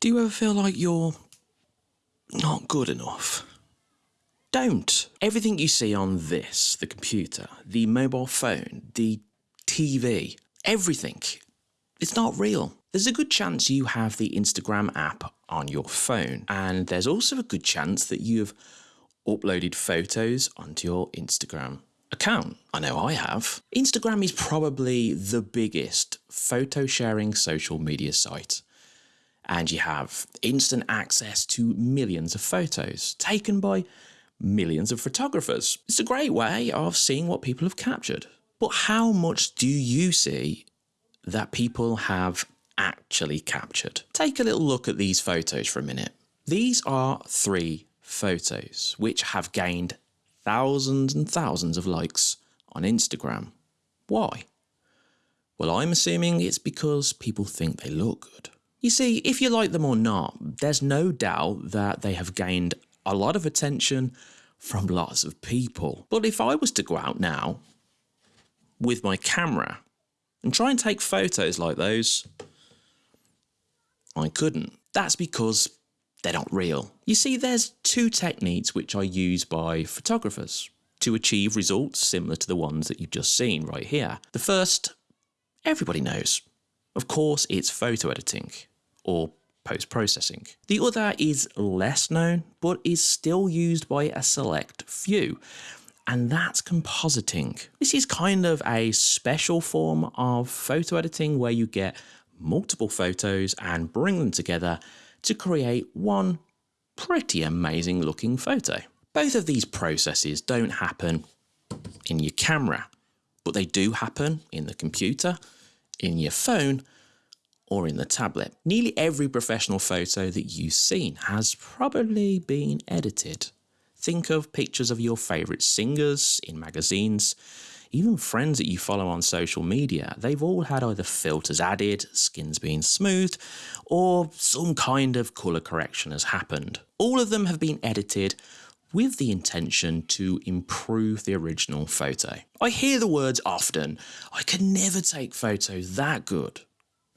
Do you ever feel like you're not good enough? Don't. Everything you see on this, the computer, the mobile phone, the TV, everything, it's not real. There's a good chance you have the Instagram app on your phone, and there's also a good chance that you've uploaded photos onto your Instagram account. I know I have. Instagram is probably the biggest photo sharing social media site. And you have instant access to millions of photos taken by millions of photographers. It's a great way of seeing what people have captured. But how much do you see that people have actually captured? Take a little look at these photos for a minute. These are three photos which have gained thousands and thousands of likes on Instagram. Why? Well, I'm assuming it's because people think they look good. You see, if you like them or not, there's no doubt that they have gained a lot of attention from lots of people. But if I was to go out now with my camera and try and take photos like those, I couldn't. That's because they're not real. You see, there's two techniques which are used by photographers to achieve results similar to the ones that you've just seen right here. The first, everybody knows. Of course, it's photo editing or post-processing. The other is less known, but is still used by a select few, and that's compositing. This is kind of a special form of photo editing where you get multiple photos and bring them together to create one pretty amazing looking photo. Both of these processes don't happen in your camera, but they do happen in the computer, in your phone, or in the tablet. Nearly every professional photo that you've seen has probably been edited. Think of pictures of your favourite singers in magazines, even friends that you follow on social media, they've all had either filters added, skins being smoothed, or some kind of colour correction has happened. All of them have been edited with the intention to improve the original photo. I hear the words often, I can never take photos that good.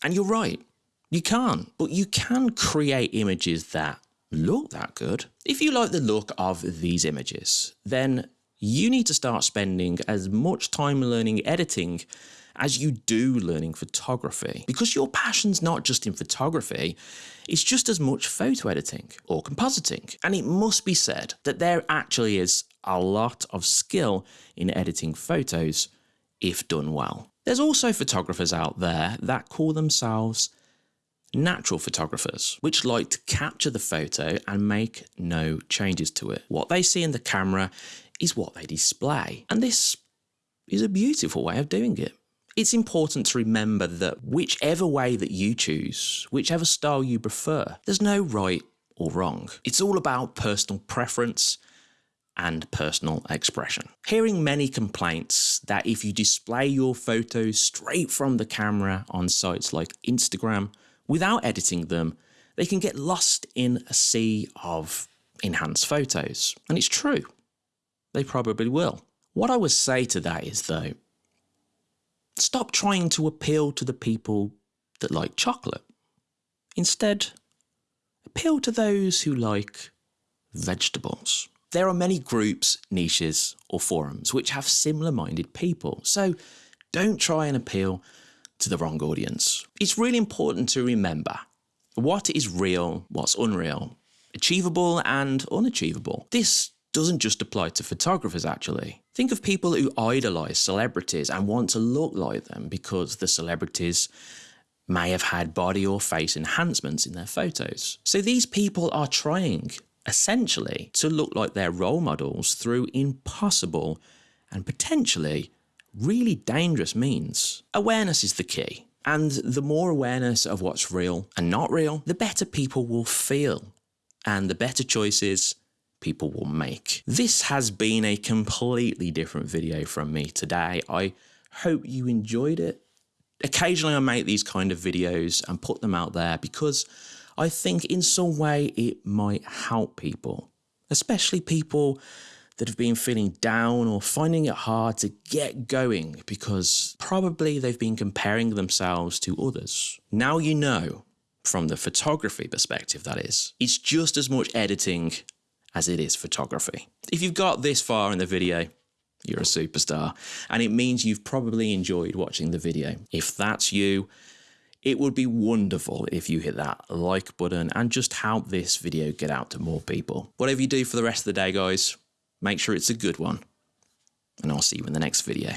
And you're right, you can't, but you can create images that look that good. If you like the look of these images, then you need to start spending as much time learning editing as you do learning photography. Because your passion's not just in photography, it's just as much photo editing or compositing. And it must be said that there actually is a lot of skill in editing photos if done well. There's also photographers out there that call themselves natural photographers, which like to capture the photo and make no changes to it. What they see in the camera is what they display. And this is a beautiful way of doing it. It's important to remember that whichever way that you choose, whichever style you prefer, there's no right or wrong. It's all about personal preference and personal expression. Hearing many complaints that if you display your photos straight from the camera on sites like Instagram without editing them, they can get lost in a sea of enhanced photos. And it's true. They probably will. What I would say to that is though, stop trying to appeal to the people that like chocolate. Instead, appeal to those who like vegetables. There are many groups, niches, or forums which have similar minded people, so don't try and appeal to the wrong audience. It's really important to remember what is real, what's unreal, achievable and unachievable. This doesn't just apply to photographers actually. Think of people who idolise celebrities and want to look like them because the celebrities may have had body or face enhancements in their photos. So these people are trying essentially to look like their role models through impossible and potentially really dangerous means. Awareness is the key. And the more awareness of what's real and not real, the better people will feel and the better choices people will make. This has been a completely different video from me today. I hope you enjoyed it. Occasionally I make these kind of videos and put them out there because I think in some way it might help people, especially people that have been feeling down or finding it hard to get going because probably they've been comparing themselves to others. Now you know from the photography perspective, that is. It's just as much editing as it is photography. If you've got this far in the video, you're a superstar, and it means you've probably enjoyed watching the video. If that's you, it would be wonderful if you hit that like button and just help this video get out to more people. Whatever you do for the rest of the day, guys, make sure it's a good one, and I'll see you in the next video.